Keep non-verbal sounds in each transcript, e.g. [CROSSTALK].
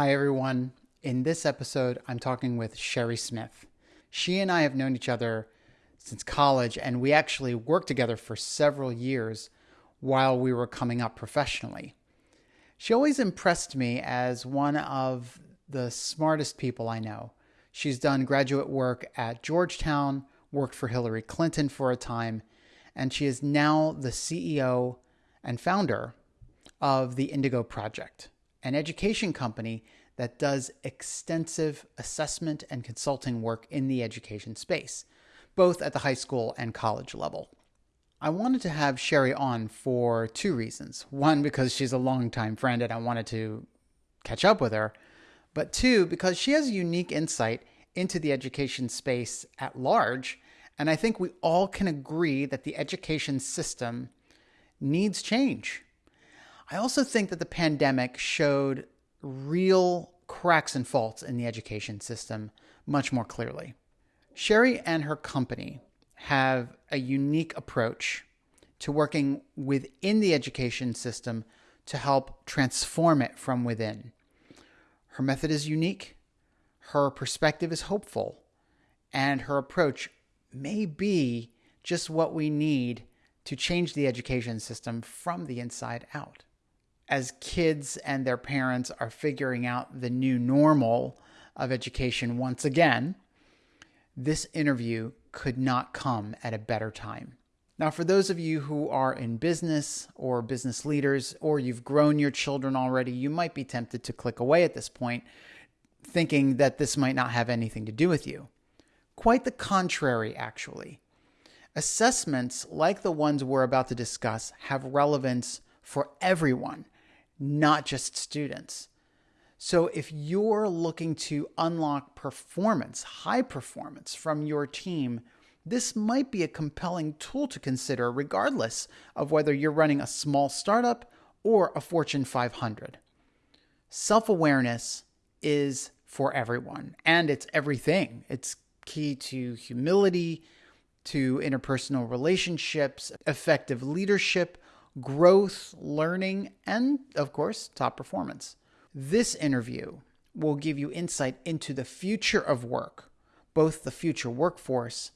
Hi, everyone. In this episode, I'm talking with Sherry Smith. She and I have known each other since college, and we actually worked together for several years while we were coming up professionally. She always impressed me as one of the smartest people I know. She's done graduate work at Georgetown, worked for Hillary Clinton for a time, and she is now the CEO and founder of the Indigo Project, an education company that does extensive assessment and consulting work in the education space, both at the high school and college level. I wanted to have Sherry on for two reasons. One, because she's a longtime friend and I wanted to catch up with her. But two, because she has a unique insight into the education space at large. And I think we all can agree that the education system needs change. I also think that the pandemic showed real cracks and faults in the education system much more clearly. Sherry and her company have a unique approach to working within the education system to help transform it from within. Her method is unique, her perspective is hopeful, and her approach may be just what we need to change the education system from the inside out. As kids and their parents are figuring out the new normal of education once again, this interview could not come at a better time. Now, for those of you who are in business or business leaders, or you've grown your children already, you might be tempted to click away at this point, thinking that this might not have anything to do with you. Quite the contrary, actually. Assessments like the ones we're about to discuss have relevance for everyone, not just students. So if you're looking to unlock performance, high performance from your team, this might be a compelling tool to consider regardless of whether you're running a small startup or a Fortune 500. Self awareness is for everyone and it's everything. It's key to humility, to interpersonal relationships, effective leadership, growth, learning, and of course, top performance. This interview will give you insight into the future of work, both the future workforce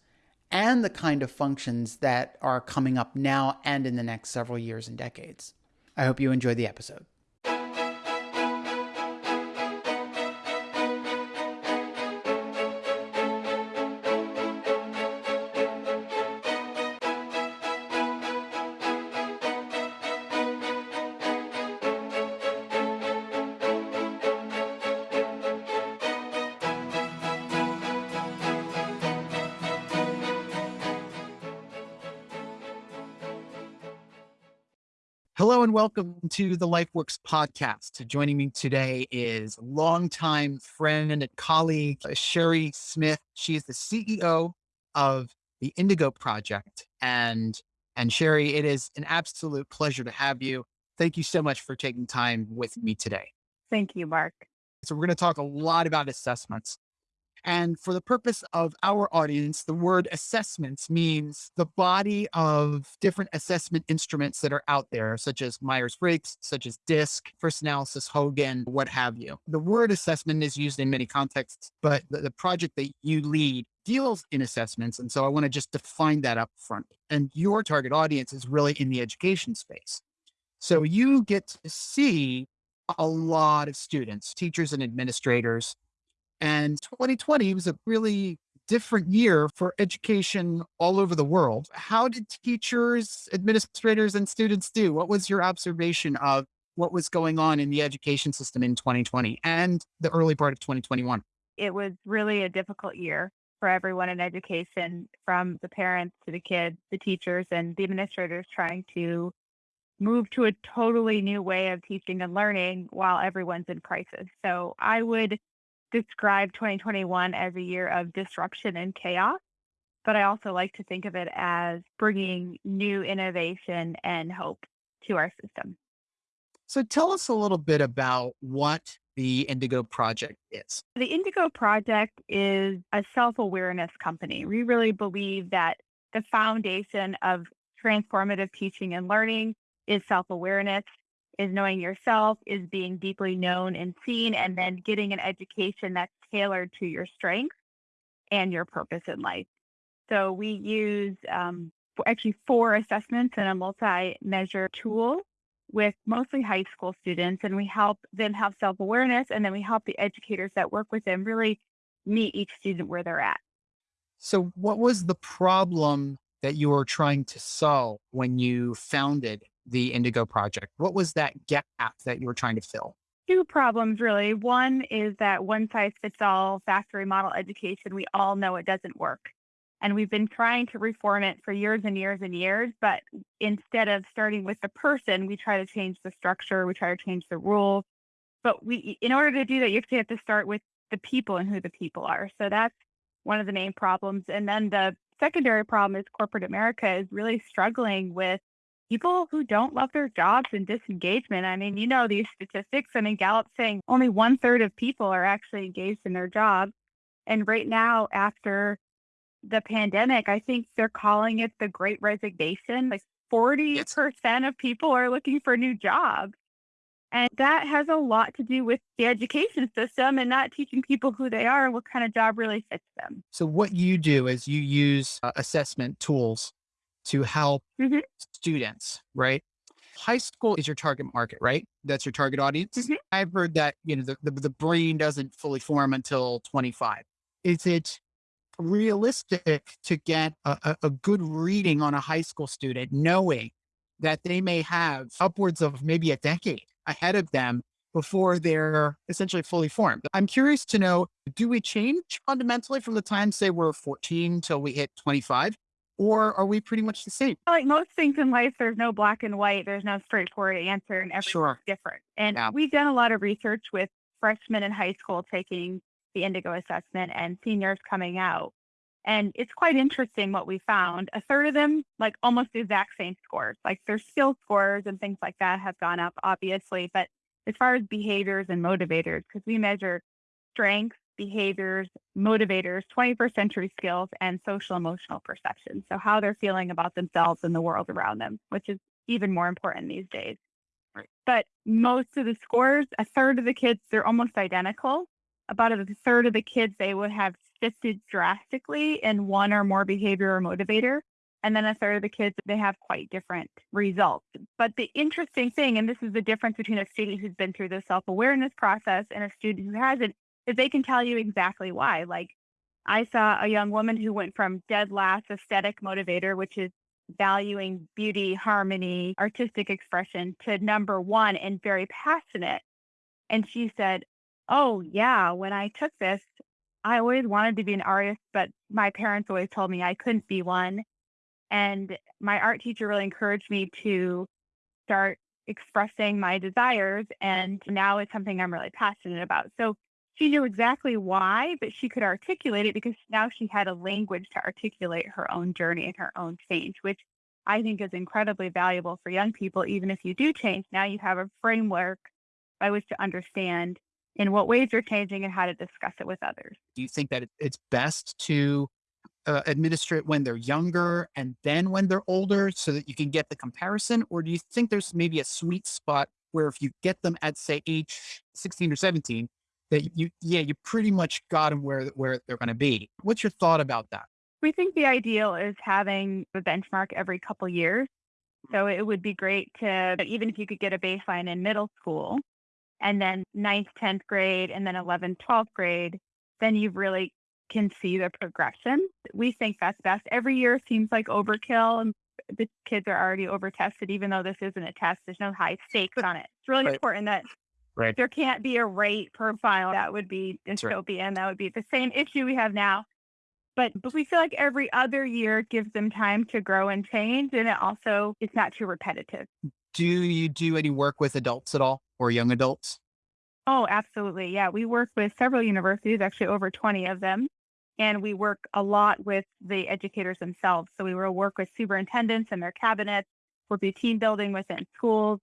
and the kind of functions that are coming up now and in the next several years and decades. I hope you enjoy the episode. Hello and welcome to the LifeWorks podcast. Joining me today is longtime friend and colleague, uh, Sherry Smith. She is the CEO of the Indigo Project. And, and Sherry, it is an absolute pleasure to have you. Thank you so much for taking time with me today. Thank you, Mark. So we're going to talk a lot about assessments. And for the purpose of our audience, the word assessments means the body of different assessment instruments that are out there, such as Myers Briggs, such as DISC, First Analysis, Hogan, what have you. The word assessment is used in many contexts, but the, the project that you lead deals in assessments. And so I want to just define that up front. And your target audience is really in the education space. So you get to see a lot of students, teachers and administrators and 2020 was a really different year for education all over the world. How did teachers, administrators, and students do? What was your observation of what was going on in the education system in 2020 and the early part of 2021? It was really a difficult year for everyone in education, from the parents to the kids, the teachers, and the administrators trying to move to a totally new way of teaching and learning while everyone's in crisis. So I would describe 2021 as a year of disruption and chaos, but I also like to think of it as bringing new innovation and hope to our system. So tell us a little bit about what the Indigo Project is. The Indigo Project is a self awareness company. We really believe that the foundation of transformative teaching and learning is self awareness. Is knowing yourself, is being deeply known and seen, and then getting an education that's tailored to your strengths and your purpose in life. So we use um, actually four assessments and a multi-measure tool with mostly high school students, and we help them have self-awareness, and then we help the educators that work with them really meet each student where they're at. So what was the problem that you were trying to solve when you founded the Indigo Project? What was that gap that you were trying to fill? Two problems, really. One is that one size fits all factory model education, we all know it doesn't work. And we've been trying to reform it for years and years and years. But instead of starting with the person, we try to change the structure, we try to change the rules. But we, in order to do that, you actually have to start with the people and who the people are. So that's one of the main problems. And then the secondary problem is corporate America is really struggling with people who don't love their jobs and disengagement. I mean, you know these statistics. I mean, Gallup saying only one third of people are actually engaged in their job. And right now, after the pandemic, I think they're calling it the great resignation. Like 40% of people are looking for new jobs. And that has a lot to do with the education system and not teaching people who they are and what kind of job really fits them. So, what you do is you use uh, assessment tools to help mm-hmm. students, right? High school is your target market, right? That's your target audience. Mm-hmm. I've heard that, you know, the, the, the brain doesn't fully form until 25. Is it realistic to get a, a, a good reading on a high school student, knowing that they may have upwards of maybe a decade ahead of them before they're essentially fully formed. I'm curious to know, do we change fundamentally from the time, say we're 14 till we hit 25? Or are we pretty much the same? Like most things in life, there's no black and white. There's no straightforward answer, and everything's sure. different. And yeah. we've done a lot of research with freshmen in high school taking the Indigo assessment and seniors coming out. And it's quite interesting what we found. A third of them, like almost the exact same scores, like their skill scores and things like that have gone up, obviously. But as far as behaviors and motivators, because we measure strengths, behaviors, motivators, 21st century skills, and social emotional perception. So, how they're feeling about themselves and the world around them, which is even more important these days. Right. But most of the scores, a third of the kids, they're almost identical. About a third of the kids, they would have shifted drastically in one or more behavior or motivator. And then a third of the kids, they have quite different results. But the interesting thing, and this is the difference between a student who's been through the self awareness process and a student who hasn't, is they can tell you exactly why. Like I saw a young woman who went from dead last aesthetic motivator, which is valuing beauty, harmony, artistic expression, to number one and very passionate. And she said, Oh, yeah, when I took this, I always wanted to be an artist, but my parents always told me I couldn't be one. And my art teacher really encouraged me to start expressing my desires. And now it's something I'm really passionate about. So she knew exactly why, but she could articulate it because now she had a language to articulate her own journey and her own change, which I think is incredibly valuable for young people. Even if you do change, now you have a framework by which to understand in what ways you're changing and how to discuss it with others. Do you think that it's best to uh, administer it when they're younger and then when they're older so that you can get the comparison? Or do you think there's maybe a sweet spot where if you get them at, say, age 16 or 17, that you, yeah, you pretty much got them where, where they're going to be? What's your thought about that? We think the ideal is having a benchmark every couple years. Mm. So it would be great to, even if you could get a baseline in middle school, and then ninth, 10th grade, and then 11th, 12th grade, then you really can see the progression. We think that's best. Every year seems like overkill and the kids are already over tested, even though this isn't a test. There's no high stakes [LAUGHS] on it. It's really right. important that right. there can't be a rate profile. That would be dystopia, right. that would be the same issue we have now. But but we feel like every other year gives them time to grow and change, and it also it's not too repetitive. Do you do any work with adults at all? or young adults? Oh, absolutely. Yeah. We work with several universities, actually over 20 of them. And we work a lot with the educators themselves. So we will work with superintendents and their cabinets. We'll do team building within schools.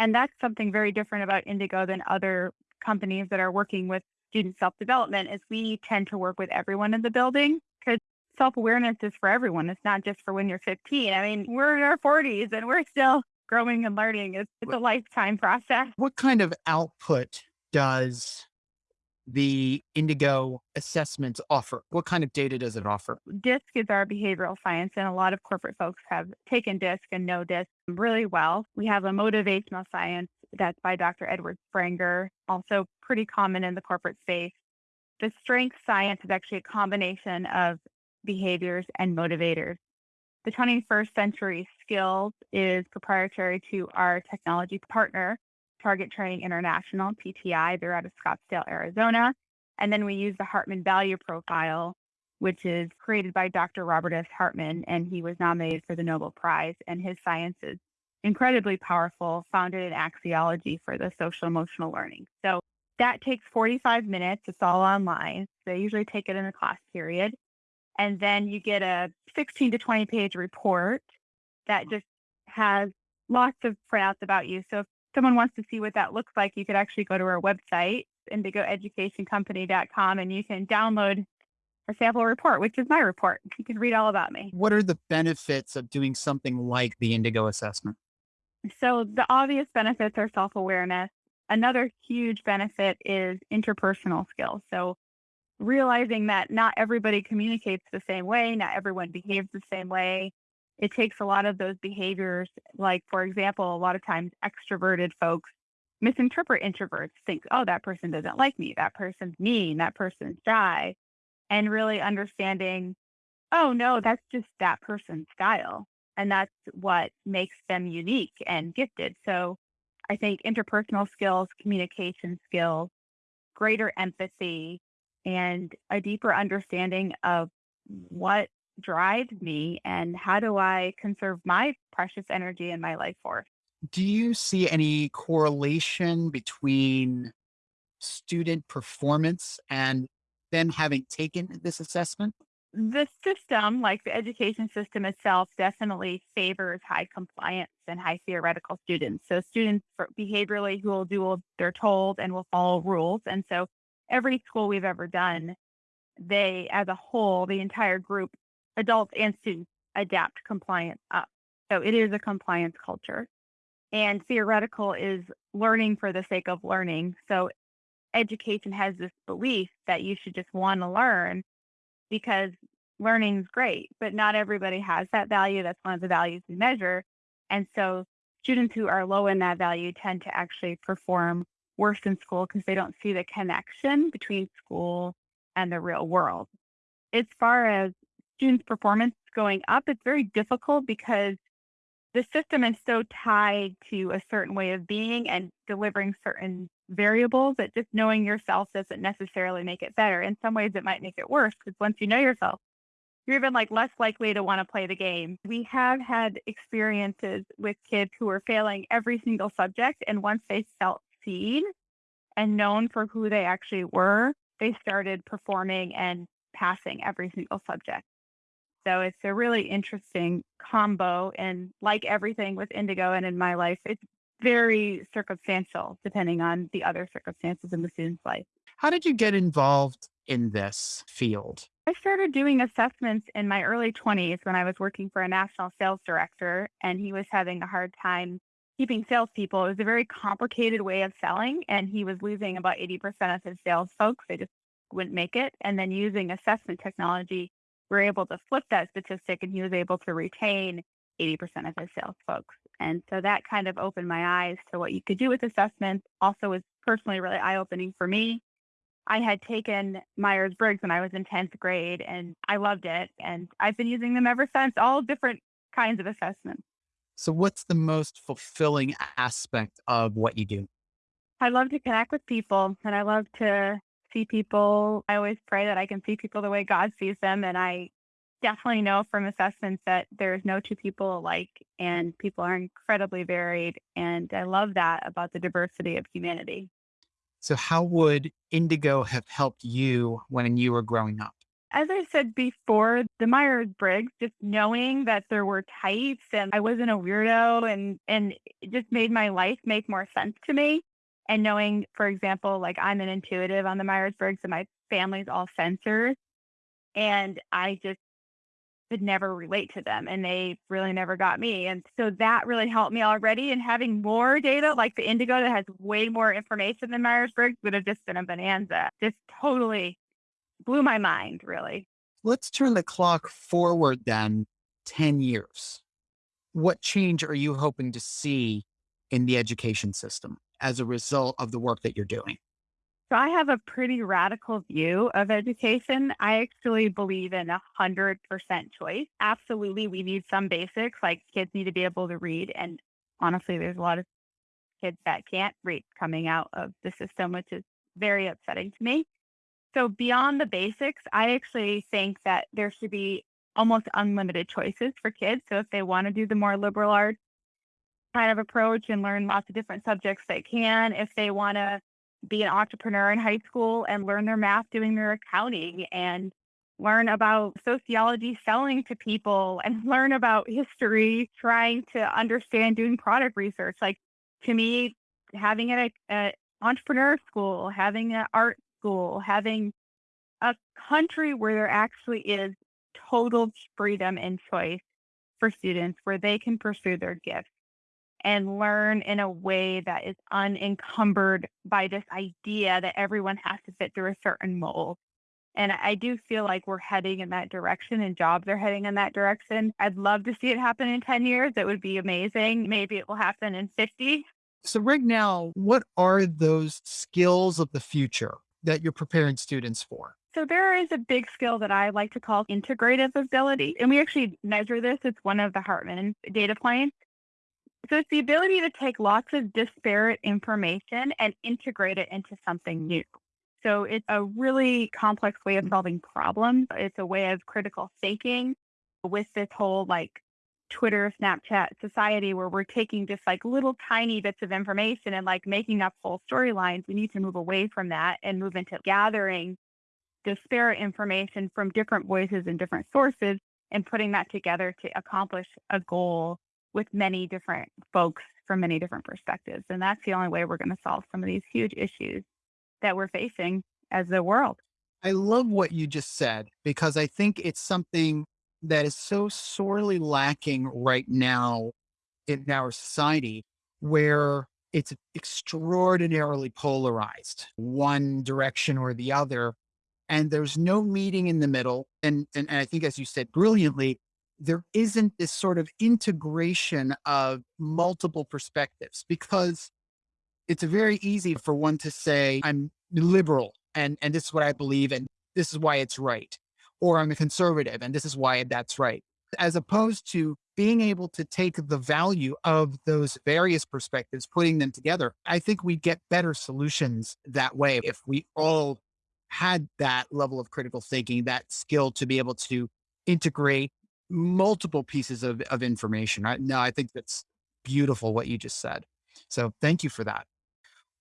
And that's something very different about Indigo than other companies that are working with student self-development is we tend to work with everyone in the building because self-awareness is for everyone. It's not just for when you're 15. I mean, we're in our 40s and we're still growing and learning. It's, it's a lifetime process. What kind of output does the Indigo assessments offer? What kind of data does it offer? DISC is our behavioral science, and a lot of corporate folks have taken DISC and know DISC really well. We have a motivational science that's by Dr. Edward Spranger, also pretty common in the corporate space. The strength science is actually a combination of behaviors and motivators. The 21st century skills is proprietary to our technology partner, Target Training International, TTI. They're out of Scottsdale, Arizona. And then we use the Hartman Value Profile, which is created by Dr. Robert S. Hartman, and he was nominated for the Nobel Prize. And his science is incredibly powerful, founded in axiology for the social emotional learning. So that takes 45 minutes. It's all online. They usually take it in a class period. And then you get a 16 to 20 page report that just has lots of printouts about you. So if someone wants to see what that looks like, you could actually go to our website, indigoeducationcompany.com, and you can download a sample report, which is my report. You can read all about me. What are the benefits of doing something like the Indigo assessment? So, the obvious benefits are self awareness. Another huge benefit is interpersonal skills. So, realizing that not everybody communicates the same way, not everyone behaves the same way it takes a lot of those behaviors. Like, for example, a lot of times extroverted folks misinterpret introverts, think, oh, that person doesn't like me, that person's mean, that person's shy, and really understanding, oh, no, that's just that person's style. And that's what makes them unique and gifted. So I think interpersonal skills, communication skills, greater empathy, and a deeper understanding of what drives me and how do I conserve my precious energy in my life force. Do you see any correlation between student performance and them having taken this assessment? The system, like the education system itself, definitely favors high compliance and high theoretical students. So, students behaviorally who will do what they're told and will follow rules. And so, every school we've ever done, they, as a whole, the entire group adults and students adapt compliance up. So it is a compliance culture. And theoretical is learning for the sake of learning. So education has this belief that you should just want to learn because learning is great, but not everybody has that value. That's one of the values we measure. And so students who are low in that value tend to actually perform worse in school because they don't see the connection between school and the real world. As far as students' performance going up, it's very difficult because the system is so tied to a certain way of being and delivering certain variables that just knowing yourself doesn't necessarily make it better. In some ways, it might make it worse because once you know yourself, you're even like less likely to want to play the game. We have had experiences with kids who were failing every single subject, and once they felt seen and known for who they actually were, they started performing and passing every single subject. So it's a really interesting combo. And like everything with Indigo and in my life, it's very circumstantial depending on the other circumstances in the student's life. How did you get involved in this field? I started doing assessments in my early 20s when I was working for a national sales director, and he was having a hard time keeping salespeople. It was a very complicated way of selling, and he was losing about 80% of his sales folks. They just wouldn't make it. And then using assessment technology, we're able to flip that statistic and he was able to retain 80% of his sales folks. And so that kind of opened my eyes to what you could do with assessments. Also was personally really eye opening for me. I had taken Myers Briggs when I was in 10th grade and I loved it. And I've been using them ever since, all different kinds of assessments. So, what's the most fulfilling aspect of what you do? I love to connect with people and I love to see people. I always pray that I can see people the way God sees them. And I definitely know from assessments that there's no two people alike and people are incredibly varied. And I love that about the diversity of humanity. So, how would Indigo have helped you when you were growing up? As I said before, the Myers Briggs, just knowing that there were types and I wasn't a weirdo and, and it just made my life make more sense to me and knowing, for example, like I'm an intuitive on the Myers Briggs and my family's all sensors. And I just could never relate to them and they really never got me. And so that really helped me already. And having more data like the Indigo that has way more information than Myers Briggs would have just been a bonanza. Just totally blew my mind, really. Let's turn the clock forward then 10 years. What change are you hoping to see in the education system as a result of the work that you're doing? So I have a pretty radical view of education. I actually believe in a hundred percent choice. Absolutely, we need some basics, like kids need to be able to read. And honestly, there's a lot of kids that can't read coming out of the system, which is very upsetting to me. So beyond the basics, I actually think that there should be almost unlimited choices for kids. So if they want to do the more liberal arts kind of approach and learn lots of different subjects, they can. If they want to be an entrepreneur in high school and learn their math doing their accounting and learn about sociology selling to people [LAUGHS] and learn about history trying to understand doing product research like to me having an entrepreneur school having an art school having a country where there actually is total freedom and choice for students where they can pursue their gifts and learn in a way that is unencumbered by this idea that everyone has to fit through a certain mold. And I do feel like we're heading in that direction and jobs are heading in that direction. I'd love to see it happen in 10 years. It would be amazing. Maybe it will happen in 50. So, right now, what are those skills of the future that you're preparing students for? So, there is a big skill that I like to call integrative ability. And we actually measure this. It's one of the Hartman data points. So it's the ability to take lots of disparate information and integrate it into something new. So it's a really complex way of mm. solving problems. It's a way of critical thinking with this whole like Twitter, Snapchat society where we're taking just like little tiny bits of information and like making up whole storylines. We need to move away from that and move into gathering disparate information from different voices and different sources and putting that together to accomplish a goal with many different folks from many different perspectives. And that's the only way we're going to solve some of these huge issues that we're facing as a world. I love what you just said because I think it's something that is so sorely lacking right now in our society where it's extraordinarily polarized, one direction or the other. And there's no meeting in the middle. And, and, and I think, as you said brilliantly, there isn't this sort of integration of multiple perspectives because it's very easy for one to say, I'm liberal and, and this is what I believe and this is why it's right. Or I'm a conservative and this is why that's right. As opposed to being able to take the value of those various perspectives, putting them together, I think we get better solutions that way if we all had that level of critical thinking, that skill to be able to integrate multiple pieces of, of information. I, no, I think that's beautiful what you just said. So thank you for that.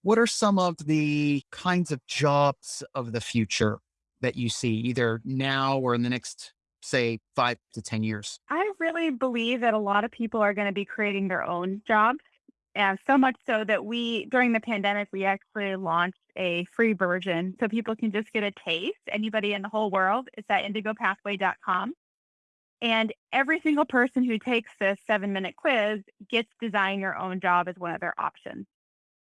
What are some of the kinds of jobs of the future that you see either now or in the next, say, five to 10 years? I really believe that a lot of people are going to be creating their own jobs. And so much so that we, during the pandemic, we actually launched a free version so people can just get a taste. Anybody in the whole world, it's at indigopathway.com. And every single person who takes this seven minute quiz gets design your own job as one of their options.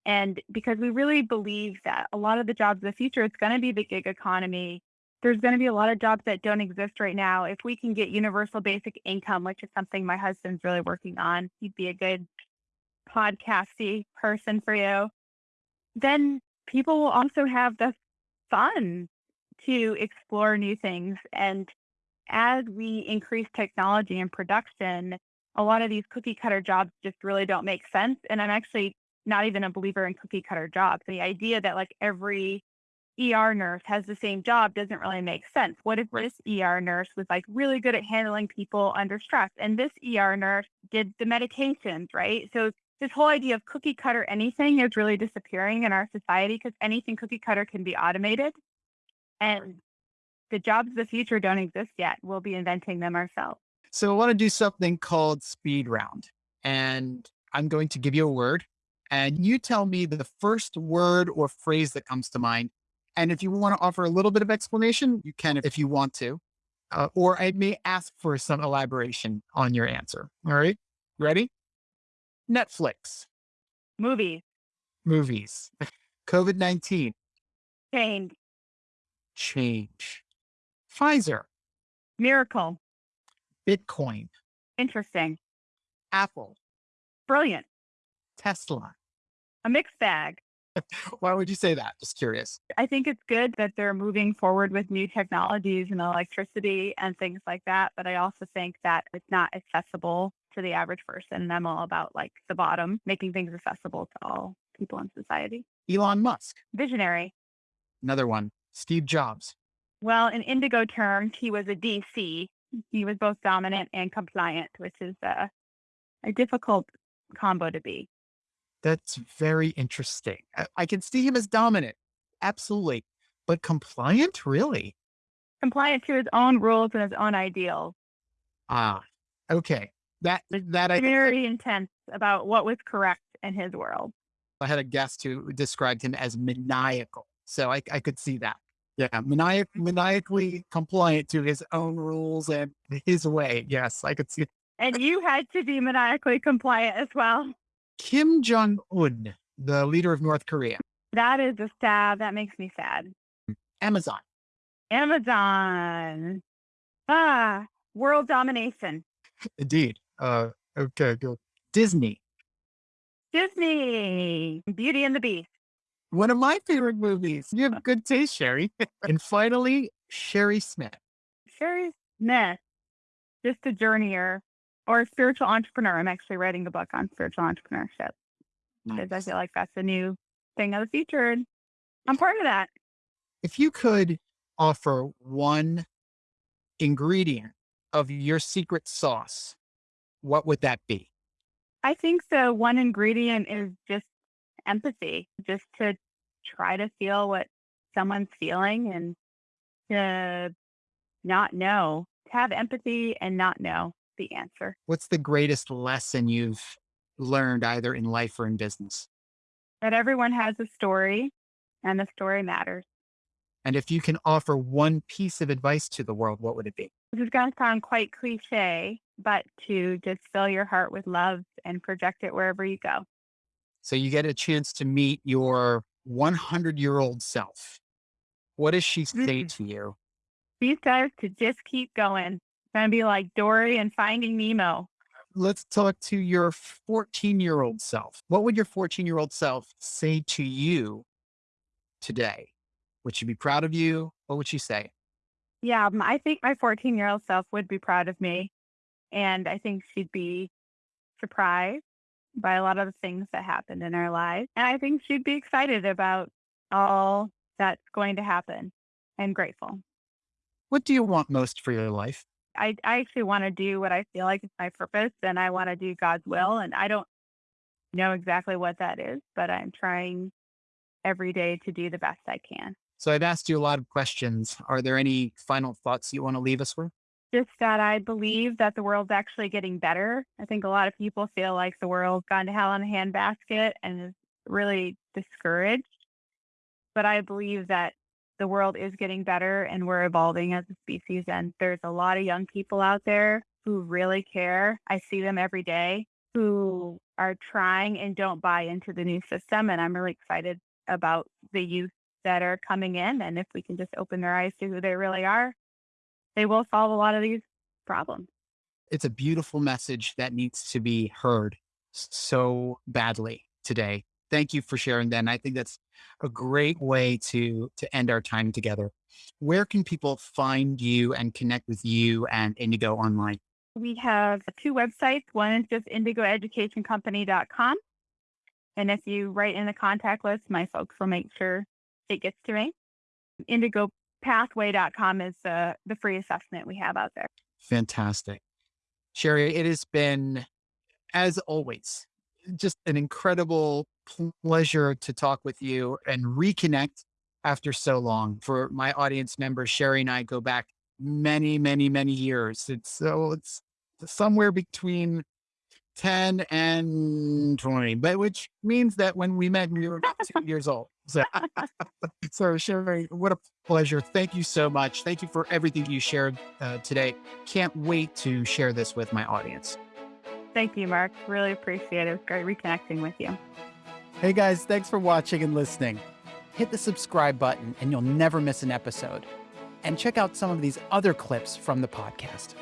And because we really believe that a lot of the jobs of the future, it's going to be the gig economy. There's going to be a lot of jobs that don't exist right now. If we can get universal basic income, which is something my husband's really working on, he'd be a good podcasty person for you. Then people will also have the fun to explore new things and as we increase technology and production, a lot of these cookie cutter jobs just really don't make sense. And I'm actually not even a believer in cookie cutter jobs. The idea that like every ER nurse has the same job doesn't really make sense. What if this ER nurse was like really good at handling people under stress and this ER nurse did the meditations, right? So this whole idea of cookie cutter anything is really disappearing in our society because anything cookie cutter can be automated. And the jobs of the future don't exist yet. We'll be inventing them ourselves. So I want to do something called speed round. And I'm going to give you a word and you tell me the first word or phrase that comes to mind. And if you want to offer a little bit of explanation, you can if you want to. uh, or I may ask for some elaboration on your answer. All right. Ready? Netflix, Movies, movies, [LAUGHS] COVID 19, change, change, Pfizer, miracle, Bitcoin, interesting, Apple, brilliant, Tesla. a mixed bag. [LAUGHS] Why would you say that? Just curious. I think it's good that they're moving forward with new technologies and electricity and things like that. But I also think that it's not accessible to the average person. And I'm all about like the bottom, making things accessible to all people in society. Elon Musk, Visionary. another one. Steve Jobs, Well, in indigo terms, he was a DC. He was both dominant and compliant, which is uh, a difficult combo to be. That's very interesting. I, I can see him as dominant. Absolutely. But compliant? Really? Compliant to his own rules and his own ideals. Ah, okay. That, that I, Very intense about what was correct in his world. I had a guest who described him as maniacal. So I, I could see that. Yeah. Maniac, maniacally compliant to his own rules and [LAUGHS] his way. Yes, I could see And you had to be maniacally compliant as well. Kim Jong Un, the leader of North Korea, That is a stab. That makes me sad. Amazon, Amazon. Ah, world domination. indeed. Uh, okay, good. Disney, Disney. Beauty and the Beast. One of my favorite movies. You have uh good taste, Sherry. [LAUGHS] and finally, Sherry Smith. Sherry Smith. Just a journeyer or a spiritual entrepreneur. I'm actually writing a book on spiritual entrepreneurship because I feel like that's a new thing of the future. And I'm part of that. If you could offer one ingredient of your secret sauce, what would that be? I think the one ingredient is just empathy, just to try to feel what someone's feeling and to not know, to have empathy and not know the answer. What's the greatest lesson you've learned either in life or in business? That everyone has a story and the story matters. And if you can offer one piece of advice to the world, what would it be? This is going to sound quite cliche, but to just fill your heart with love and project it wherever you go. So you get a chance to meet your 100 year old self. What does she say Mm. to you? She guys to just keep going. It's going to be like Dory and Finding Nemo. Let's talk to your 14 year old self. What would your 14 year old self say to you today? Would she be proud of you? What would she say? Yeah, I think my 14 year old self would be proud of me. And I think she'd be surprised by a lot of the things that happened in our lives. And I think she'd be excited about all that's going to happen and grateful. What do you want most for your life? I, I actually want to do what I feel like is my purpose and I want to do God's will. And I don't know exactly what that is, but I'm trying every day to do the best I can. So I've asked you a lot of questions. Are there any final thoughts you want to leave us with? Just that I believe that the world's actually getting better. I think a lot of people feel like the world's gone to hell in a handbasket and is really discouraged. But I believe that the world is getting better and we're evolving as a species. And there's a lot of young people out there who really care. I see them every day who are trying and don't buy into the new system. And I'm really excited about the youth that are coming in. And if we can just open their eyes to who they really are, they will solve a lot of these problems. It's a beautiful message that needs to be heard so badly today. Thank you for sharing that. And I think that's a great way to to end our time together. Where can people find you and connect with you and Indigo online? We have two websites. One is just indigoeducationcompany.com. And if you write in the contact list, my folks will make sure it gets to me. Indigopathway.com is the, the free assessment we have out there. Fantastic. Sherry, it has been, as always, just an incredible pleasure to talk with you and reconnect after so long. For my audience members, Sherry and I go back many, many, many years. It's so it's somewhere between 10 and 20, but which means that when we met, we were about two [LAUGHS] years old. So, [LAUGHS] so Sherry, what a pleasure. Thank you so much. Thank you for everything you shared uh, today. Can't wait to share this with my audience. Thank you, Mark. Really appreciate it. It great reconnecting with you. Hey guys, thanks for watching and listening. Hit the subscribe button and you'll never miss an episode. And check out some of these other clips from the podcast.